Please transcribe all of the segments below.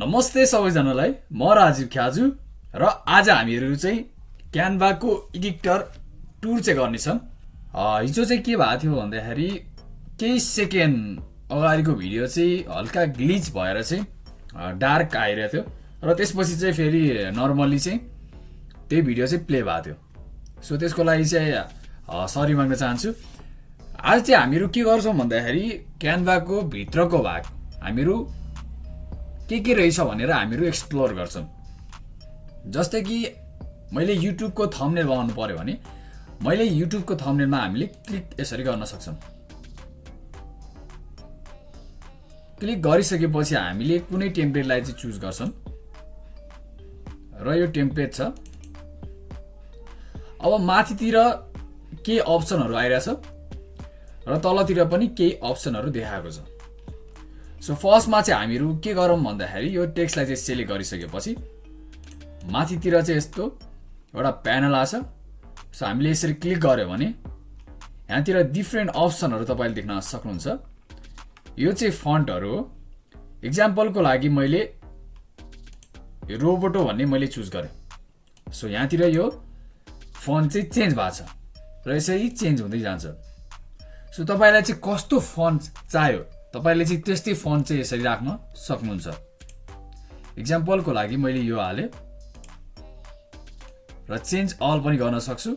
नमस्ते सबैजनालाई। म राजीव ख्याजु र आज हामीहरू चाहिँ क्यानभाको एडिक्टर टुर चाहिँ गर्नेछौँ। हिजो चाहिँ के भएको थियो भन्दाखेरि केही सेकेन्ड अगाडिको भिडियो चाहिँ हल्का ग्लिच भएर चाहिँ डार्क आइरहेको थियो र त्यसपछि चाहिँ फेरि नर्मल्ली चाहिँ त्यही भिडियो चाहिँ प्ले भएको थियो। सो त्यसको लागि चाहिँ सरी माग्न चाहन्छु। आज चाहिँ हामीहरू के गर्छौँ भन्दाखेरि क्यानभाको भित्रको भाग। हामीहरू के के रहेछ भनेर हामीहरू एक्सप्लोर गर्छौँ। जस्तै कि मैले युट्युबको थम्नेल बनाउनु पऱ्यो भने मैले युट्युबको थम्नेलमा हामीले क्लिक यसरी गर्न सक्छौँ। क्लिक गरिसकेपछि हामीले कुनै टेम्प्लेटलाई चाहिँ चुज गर्छौँ। र यो टेम्प्लेट छ। अब माथितिर केही अप्सनहरू आइरहेछ। र तलतिर पनि केही अप्सनहरू देखाएको छ। सो फर्स्टमा चाहिँ हामीहरू के गरौँ भन्दाखेरि यो टेक्स्टलाई चाहिँ सेलेक्ट गरिसकेपछि माथितिर चाहिँ यस्तो एउटा प्यानल आछ सो हामीले यसरी क्लिक गऱ्यो भने यहाँतिर डिफ्रेन्ट अप्सनहरू तपाईँले देख्न सक्नुहुन्छ। यो चाहिँ फन्टहरू हो। इक्जाम्पलको लागि मैले रोबोटो भन्ने मैले चुज गरेँ। सो यहाँतिर यो फन्ट चाहिँ चेन्ज भएको छ। र यसरी चेन्ज हुँदै जान्छ। सो तपाईँलाई चाहिँ कस्तो फन्ट चाहियो? तपाईँले चाहिँ त्यस्तै फन्ट चाहिँ यसरी राख्न सक्नुहुन्छ। इक्जाम्पलको लागि मैले यो हालेँ। र चेन्ज अल पनि गर्न सक्छु।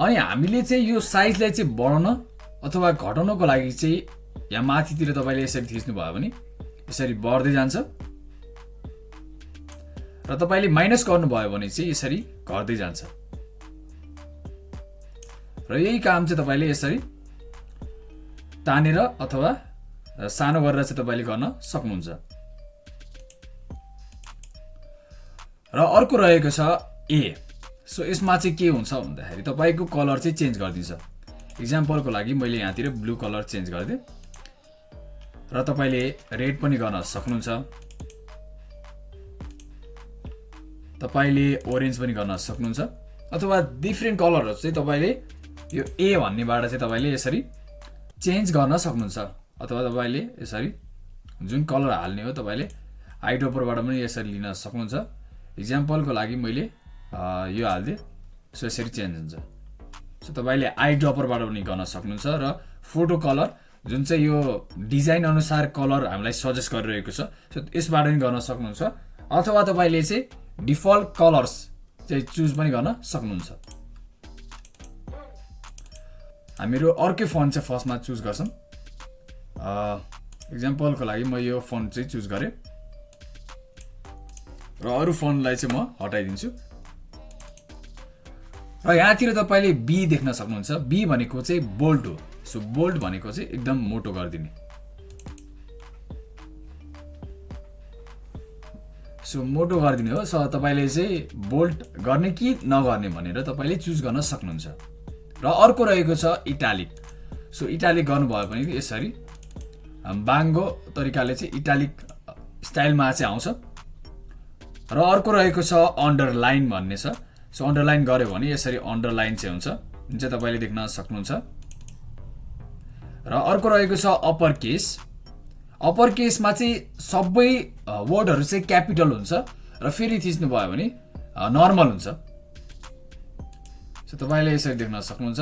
अनि हामीले चाहिँ यो साइजलाई चाहिँ बढाउन अथवा घटाउनको लागि चाहिँ यहाँ माथितिर तपाईँले यसरी थिच्नुभयो भने यसरी बढ्दै जान्छ। र तपाईँले माइनस गर्नुभयो भने चाहिँ यसरी घट्दै जान्छ। र यही काम चाहिँ तपाईँले यसरी तानेर अथवा सानो गरेर चाहिँ तपाईँले गर्न सक्नुहुन्छ। र अर्को रहेको छ ए। सो यसमा चाहिँ के हुन्छ भन्दाखेरि तपाईँको कलर चाहिँ चेन्ज गरिदिन्छ। इक्जाम्पलको लागि मैले यहाँतिर ब्लू कलर चेन्ज गरिदिएँ। र तपाईँले रेड पनि गर्न सक्नुहुन्छ। तपाईँले ओरेन्ज पनि गर्न सक्नुहुन्छ। अथवा डिफ्रेन्ट कलरहरू चाहिँ तपाईँले यो ए भन्नेबाट चाहिँ तपाईँले यसरी चेन्ज गर्न सक्नुहुन्छ। अथवा तपाईँले यसरी जुन कलर हाल्ने हो तपाईँले आइडोपरबाट पनि यसरी लिन सक्नुहुन्छ। इक्जाम्पलको लागि मैले यो हालिदिएँ सो यसरी चेन्ज हुन्छ। सो तपाईँले आई ड्रपरबाट पनि गर्न सक्नुहुन्छ र फोटो कलर जुन चाहिँ यो डिजाइन अनुसार कलर हामीलाई सजेस्ट गरिरहेको छ सो यसबाट पनि गर्न सक्नुहुन्छ। अथवा तपाईँले चाहिँ डिफल्ट कलर्स चाहिँ चुज पनि गर्न सक्नुहुन्छ। हामीहरू अर्कै फोन चाहिँ फर्स्टमा चुज गर्छौँ। इक्जाम्पलको लागि म यो फोन चाहिँ चुज गरेँ। र अरू फोनलाई चाहिँ म हटाइदिन्छु। र यहाँतिर तपाईँले बी देख्न सक्नुहुन्छ। बी भनेको चाहिँ बोल्ट हो। सो बोल्ट भनेको चाहिँ एकदम मोटो गरिदिने। सो मोटो गरिदिने हो। सो तपाईँले चाहिँ बोल्ट गर्ने कि नगर्ने भनेर तपाईँले चुज गर्न सक्नुहुन्छ। र अर्को रहेको छ इटालिक सो इटालिक गर्नुभयो भने यसरी बाङ्गो तरिकाले चाहिँ इटालिक स्टाइलमा चाहिँ आउँछ। र अर्को रहेको छ अन्डरलाइन भन्ने छ। सो अन्डरलाइन गऱ्यो भने यसरी अन्डरलाइन चाहिँ हुन्छ। जुन चाहिँ तपाईँले देख्न सक्नुहुन्छ। र अर्को रहेको छ अप्पर केस। अप्पर केसमा चाहिँ सबै वर्डहरू चाहिँ क्यापिटल हुन्छ। र फेरि थिच्नुभयो भने नर्मल हुन्छ। सो तपाईँले यसरी देख्न सक्नुहुन्छ।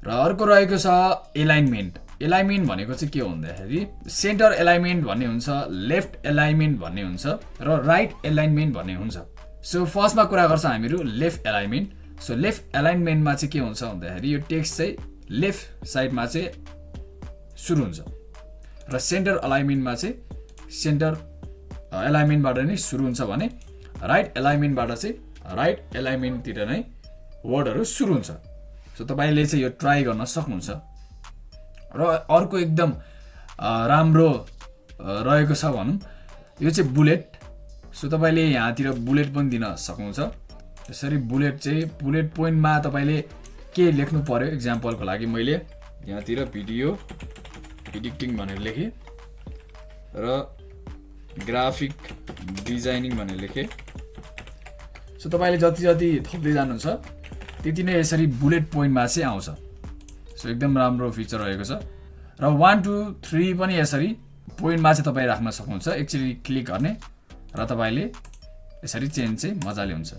र अर्को रहेको छ एलाइनमेन्ट। एलाइनमेन्ट भनेको चाहिँ के हो भन्दाखेरि सेन्टर एलाइनमेन्ट भन्ने हुन्छ लेफ्ट एलाइनमेन्ट भन्ने हुन्छ र राइट एलाइनमेन्ट भन्ने हुन्छ। सो फर्स्टमा कुरा गर्छ हामीहरू लेफ्ट एलाइनमेन्ट। सो लेफ्ट एलाइनमेन्टमा चाहिँ के हुन्छ भन्दाखेरि यो टेक्स्ट चाहिँ लेफ्ट साइडमा चाहिँ सुरु हुन्छ। र सेन्टर अलाइनमेन्टमा चाहिँ सेन्टर एलाइनमेन्टबाट नै सुरु हुन्छ भने राइट एलाइनमेन्टबाट चाहिँ राइट एलाइनमेन्टतिर नै वर्डहरू सुरु हुन्छ। सो तपाईँले चाहिँ यो ट्राई गर्न सक्नुहुन्छ। र अर्को एकदम राम्रो रहेको छ भनौँ। यो चाहिँ बुलेट। सो तपाईँले यहाँतिर बुलेट पनि दिन सक्नुहुन्छ। यसरी बुलेट चाहिँ बुलेट पोइन्टमा तपाईँले के लेख्नु पर्यो इक्जाम्पलको लागि मैले यहाँतिर भिडियो एडिटिङ भनेर लेखेँ। र ग्राफिक डिजाइनिङ भनेर लेखेँ। सो तपाईँले जति जति थप्दै जानुहुन्छ त्यति नै यसरी बुलेट पोइन्टमा चाहिँ आउँछ। सो एकदम राम्रो फिचर रहेको छ। र वान टू थ्री पनि यसरी पोइन्टमा चाहिँ तपाईँ राख्न सक्नुहुन्छ। एकचोटि क्लिक गर्ने र तपाईँले यसरी चेन्ज चाहिँ मजाले हुन्छ।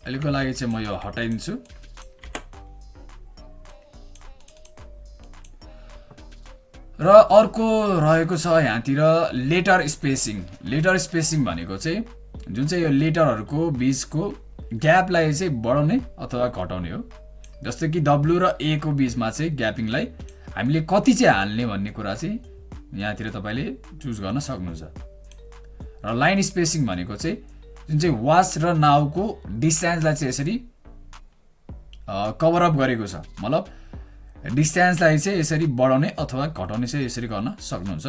अहिलेको लागि चाहिँ म यो हटाइदिन्छु। र अर्को रहेको छ यहाँतिर लेटर स्पेसिङ लेटर स्पेसिङ भनेको चाहिँ जुन चाहिँ यो लेटरहरूको बिचको ग्यापलाई चाहिँ बढाउने अथवा घटाउने हो। जस्तै कि डब्लु र ए को बिचमा चाहिँ ग्यापिङलाई हामीले कति चाहिँ हाल्ने भन्ने कुरा चाहिँ यहाँतिर तपाईँले चुज गर्न सक्नुहुन्छ। र लाइन स्पेसिङ भनेको चाहिँ जुन चाहिँ वाच र नाउको डिस्टेन्सलाई चाहिँ यसरी कभरअप गरेको छ। मतलब डिस्टेन्सलाई चाहिँ यसरी बढाउने अथवा घटाउने चाहिँ यसरी गर्न सक्नुहुन्छ।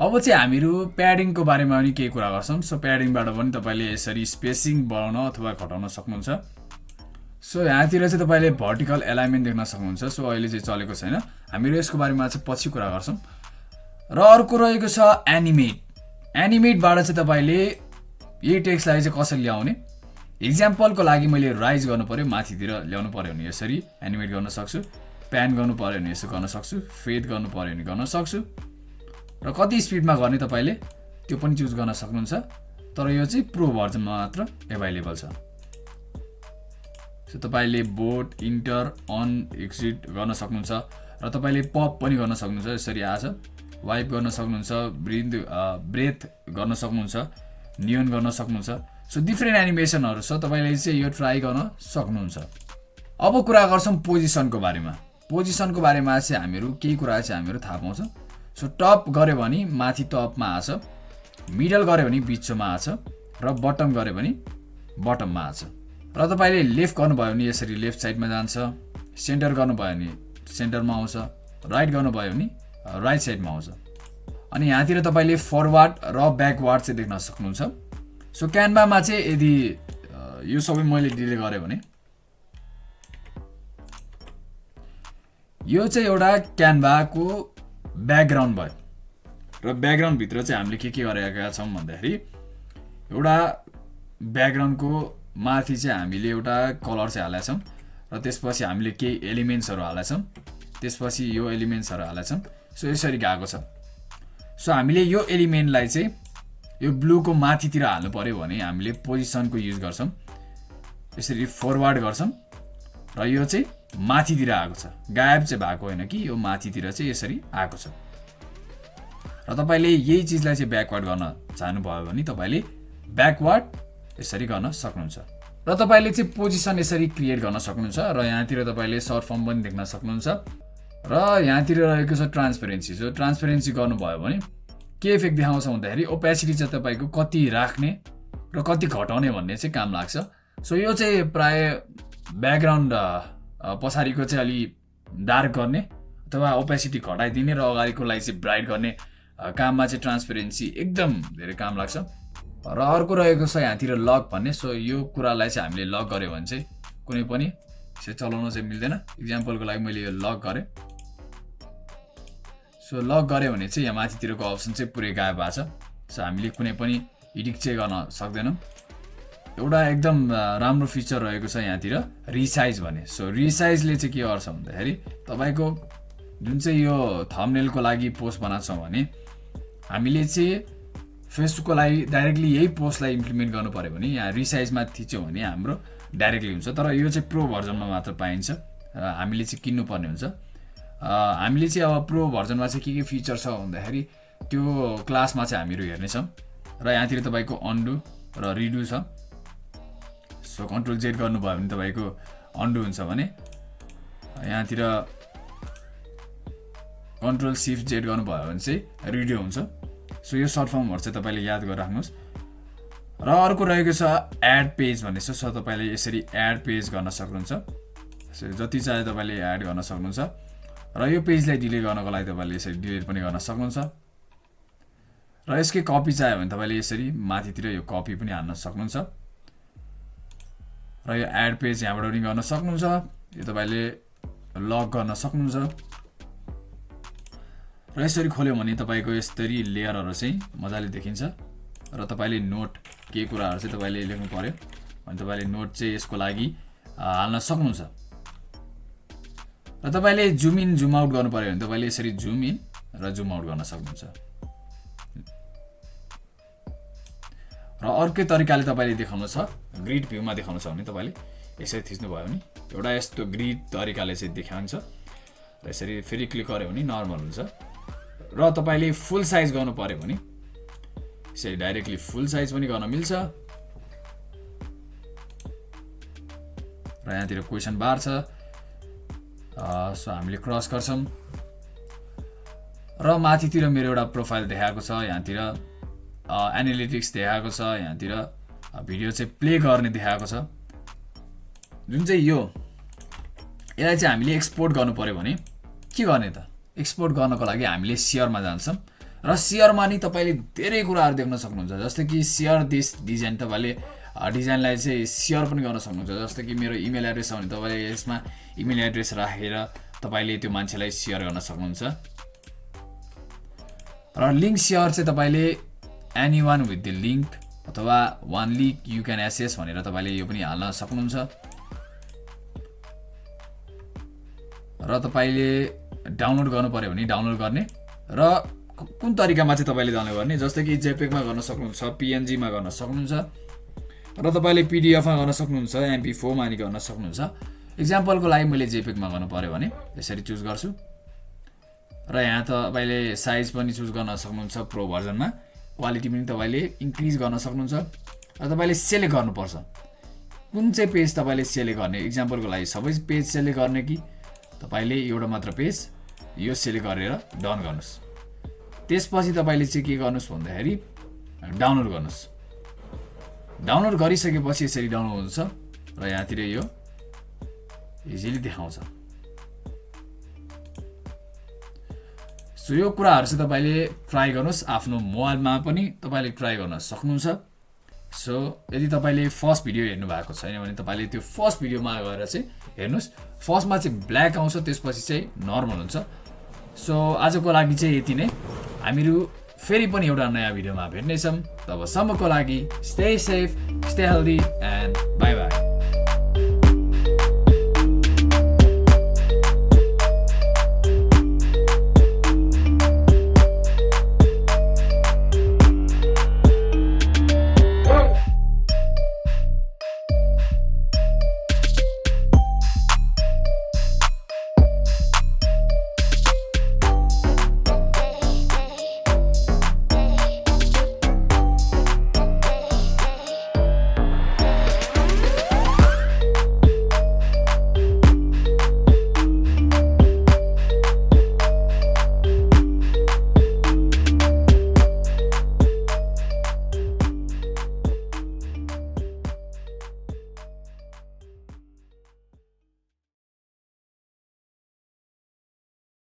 अब चाहिँ हामीहरू प्याडिङको बारेमा पनि केही कुरा गर्छौँ। सो प्याडिङबाट पनि तपाईँले यसरी स्पेसिङ बढाउन अथवा घटाउन सक्नुहुन्छ। सो यहाँतिर चाहिँ तपाईँले भर्टिकल एलाइनमेन्ट देख्न सक्नुहुन्छ। सो अहिले चाहिँ चलेको छैन। हामीहरू यसको बारेमा चाहिँ पछि कुरा गर्छौँ। र अर्को रहेको छ एनिमेट एनिमेटबाट चाहिँ तपाईँले यही टेक्स्टलाई चाहिँ कसरी ल्याउने? इक्जाम्पलको लागि मैले राइज गर्नु पऱ्यो माथितिर ल्याउनु पऱ्यो भने यसरी एनिमेट गर्न सक्छु। प्यान गर्नु पऱ्यो भने यसो गर्न सक्छु फेद गर्नु पऱ्यो भने गर्न सक्छु। र कति स्पिडमा गर्ने तपाईँले त्यो पनि चुज गर्न सक्नुहुन्छ। तर यो चाहिँ प्रो भर्जनमा मात्र एभाइलेबल छ। सो तपाईँले बोट इन्टर अन एक्सिट गर्न सक्नुहुन्छ। र तपाईँले पप पनि गर्न सक्नुहुन्छ यसरी आछ वाइप गर्न सक्नुहुन्छ ब्रिथ ब्रेथ गर्न सक्नुहुन्छ नियन गर्न सक्नुहुन्छ। सो डिफ्रेन्ट एनिमेसनहरू छ तपाईँले चाहिँ यो ट्राई गर्न सक्नुहुन्छ। अब कुरा गर्छौँ पोजिसनको बारेमा। पोजिसनको बारेमा चाहिँ हामीहरू केही कुरा चाहिँ हामीहरू थाहा पाउँछौँ। सो टप गऱ्यो भने माथि टपमा आछ मिडल गऱ्यो भने बिचमा आछ र बटम गऱ्यो भने बटममा आछ। र तपाईँले लेफ्ट गर्नुभयो भने यसरी लेफ्ट साइडमा जान्छ सेन्टर गर्नुभयो भने सेन्टरमा आउँछ राइट गर्नुभयो भने राइट साइडमा आउँछ। अनि यहाँतिर तपाईँले फरवार्ड र ब्याकवार्ड चाहिँ देख्न सक्नुहुन्छ। सो क्यानभामा चाहिँ यदि यो सबै मैले डिले गरेँ भने यो चाहिँ एउटा क्यानभाको ब्याकग्राउन्ड भयो। र ब्याकग्राउन्डभित्र चाहिँ हामीले के के गरेका छौँ भन्दाखेरि एउटा ब्याकग्राउन्डको माथि चाहिँ हामीले एउटा कलर चाहिँ हालेका छौँ र त्यसपछि हामीले केही एलिमेन्ट्सहरू हालेका छौँ। त्यसपछि यो एलिमेन्ट्सहरू हालेका छौँ। सो यसरी गएको छ। सो हामीले यो एलिमेन्टलाई चाहिँ यो ब्लूको माथितिर हाल्नु पऱ्यो भने हामीले पोजिसनको युज गर्छौँ। यसरी फरवार्ड गर्छौँ। र यो चाहिँ माथितिर आएको छ। गायब चाहिँ भएको होइन कि यो माथितिर चाहिँ यसरी आएको छ। र तपाईँले यही चिजलाई चाहिँ ब्याकवार्ड गर्न चाहनुभयो भने तपाईँले ब्याकवार्ड यसरी गर्न सक्नुहुन्छ। र तपाईँले चाहिँ पोजिसन यसरी क्रिएट गर्न सक्नुहुन्छ र यहाँतिर तपाईँले सर्ट फर्म पनि देख्न सक्नुहुन्छ। र यहाँतिर रहेको छ ट्रान्सपेरेन्सी सो ट्रान्सपेरेन्सी गर्नुभयो भने के इफेक्ट देखाउँछ भन्दाखेरि ओपेसिटी चाहिँ तपाईँको कति राख्ने र कति घटाउने भन्ने चाहिँ काम लाग्छ। सो यो चाहिँ प्राय ब्याकग्राउन्ड पछाडिको चाहिँ अलि डार्क गर्ने अथवा ओपेसिटी घटाइदिने र अगाडिकोलाई चाहिँ ब्राइट गर्ने काममा चाहिँ ट्रान्सपेरेन्सी एकदम धेरै काम लाग्छ। र अर्को रहेको छ यहाँतिर लक भन्ने सो यो कुरालाई चाहिँ हामीले लक गऱ्यो भने चाहिँ कुनै पनि चाहिँ चलाउन चाहिँ मिल्दैन। इक्जाम्पलको लागि मैले यो लक गरेँ। सो लक गऱ्यो भने चाहिँ यहाँ माथितिरको अप्सन चाहिँ पुरै गायब भएको छ। सो हामीले कुनै पनि एडिट चाहिँ गर्न सक्दैनौँ। एउटा एकदम राम्रो फिचर रहेको छ यहाँतिर रिसाइज भने सो रिसाइजले चाहिँ के गर्छ भन्दाखेरि तपाईँको जुन चाहिँ यो थम्नेलको लागि पोस्ट बनाएको भने हामीले चाहिँ फेसबुकको लागि डाइरेक्टली यही पोस्टलाई इम्प्लिमेन्ट गर्नु पऱ्यो भने यहाँ रिसाइजमा थिच्यौँ भने हाम्रो डाइरेक्टली हुन्छ। तर यो चाहिँ प्रो भर्जनमा मात्र पाइन्छ हामीले चाहिँ किन्नुपर्ने हुन्छ। हामीले चाहिँ अब प्रो भर्जनमा चाहिँ के के फिचर छ भन्दाखेरि त्यो क्लासमा चाहिँ हामीहरू हेर्नेछौँ। र यहाँतिर तपाईँको अन्डु र रिडु छ। सो कन्ट्रोल जेड गर्नुभयो भने तपाईँको अन्डु हुन्छ भने यहाँतिर कन्ट्रोल सिफ्ट जेड गर्नुभयो भने चाहिँ रिडियो हुन्छ। सो यो सर्ट फर्महरू चाहिँ तपाईँले याद गरेर राख्नुहोस् र अर्को रहेको छ एड पेज भन्ने छ। सो तपाईँले यसरी एड पेज गर्न सक्नुहुन्छ। सो जति चाहे तपाईँले एड गर्न सक्नुहुन्छ। र यो पेजलाई डिलिट गर्नको लागि तपाईँले यसरी डिलिट पनि गर्न सक्नुहुन्छ। र यसकै कपी चाह्यो भने तपाईँले यसरी माथितिर यो कपी पनि हान्न सक्नुहुन्छ। र यो एड पेज यहाँबाट पनि गर्न सक्नुहुन्छ। यो तपाईँले लक गर्न सक्नुहुन्छ। र यसरी खोल्यो भने तपाईँको यसरी लेयरहरू चाहिँ मजाले देखिन्छ। र तपाईँले नोट केही कुराहरू चाहिँ तपाईँले लेख्नु पऱ्यो भने तपाईँले नोट चाहिँ यसको लागि हाल्न सक्नुहुन्छ। र तपाईँले जुम इन जुम आउट गर्नु पऱ्यो भने तपाईँले यसरी जुम इन र जुम आउट गर्न सक्नुहुन्छ। र अर्कै तरिकाले तपाईँले देखाउनु छ ग्रिड भ्यूमा देखाउनु छ भने तपाईँले यसरी थिच्नुभयो भने एउटा यस्तो ग्रिड तरिकाले चाहिँ देखाउँछ र यसरी फेरि क्लिक गऱ्यो भने नर्मल हुन्छ। र तपाईँले फुल साइज गर्नु पऱ्यो भने यसरी डाइरेक्टली फुल साइज पनि गर्न मिल्छ। र यहाँतिर क्वेसन बार छ। सो हामीले क्रस गर्छौँ। र माथितिर मेरो एउटा प्रोफाइल देखाएको छ यहाँतिर एनालिटिक्स देखाएको छ यहाँतिर भिडियो चाहिँ प्ले गर्ने देखाएको छ। जुन चाहिँ यो यसलाई चाहिँ हामीले एक्सपोर्ट गर्नु पऱ्यो भने के गर्ने त? एक्सपोर्ट गर्नको लागि हामीले सेयरमा जान्छौँ। र सेयरमा नि तपाईँले धेरै कुराहरू देख्न सक्नुहुन्छ जस्तै कि सेयर दिस डिजाइन तपाईँले डिजाइनलाई चाहिँ सेयर पनि गर्न सक्नुहुन्छ जस्तो कि मेरो इमेल एड्रेस छ भने तपाईँले यसमा इमेल एड्रेस राखेर तपाईँले त्यो मान्छेलाई सेयर गर्न सक्नुहुन्छ। र लिङ्क सेयर चाहिँ तपाईँले anyone with the link अथवा one link you can access भनेर तपाईँले यो पनि हाल्न सक्नुहुन्छ। र तपाईँले डाउनलोड गर्नु पऱ्यो भने डाउनलोड गर्ने र कुन तरिकामा चाहिँ तपाईँले डाउनलोड गर्ने जस्तै कि जेपेकमा गर्न सक्नुहुन्छ पिएनजीमा गर्न सक्नुहुन्छ र तपाईँले पिडिएफमा गर्न सक्नुहुन्छ एमपी फोरमा नि गर्न सक्नुहुन्छ। इक्जाम्पलको लागि मैले जेपेकमा गर्नु पऱ्यो भने यसरी चुज गर्छु। र यहाँ तपाईँले साइज पनि चुज गर्न सक्नुहुन्छ प्रो भर्जनमा क्वालिटी पनि तपाईँले इन्क्रिज गर्न सक्नुहुन्छ र तपाईँले सेलेक्ट गर्नुपर्छ। कुन चाहिँ पेज तपाईँले सेलेक्ट गर्ने? इक्जाम्पलको लागि सबै पेज सेलेक्ट गर्ने कि? तपाईँले एउटा मात्र पेज यो सेलेक्ट गरेर डन गर्नुहोस्। त्यसपछि तपाईँले चाहिँ के गर्नुहोस् भन्दाखेरि डाउनलोड गर्नुहोस्। डाउनलोड गरिसकेपछि यसरी डाउनलोड हुन्छ र यहाँतिर यो इजिली देखाउँछ। सो यो कुराहरू चाहिँ तपाईँले ट्राई गर्नुहोस् आफ्नो मोबाइलमा पनि तपाईँले ट्राई गर्न सक्नुहुन्छ। सो यदि तपाईँले फर्स्ट भिडियो हेर्नु भएको छैन भने तपाईँले त्यो फर्स्ट भिडियोमा गएर चाहिँ हेर्नुहोस्। फर्स्टमा चाहिँ ब्ल्याक आउँछ त्यसपछि चाहिँ नर्मल हुन्छ। सो आजको लागि चाहिँ यति नै। हामीहरू फेरि पनि एउटा नयाँ भिडियोमा भेट्नेछौँ। तबसम्मको लागि stay safe stay healthy and bye bye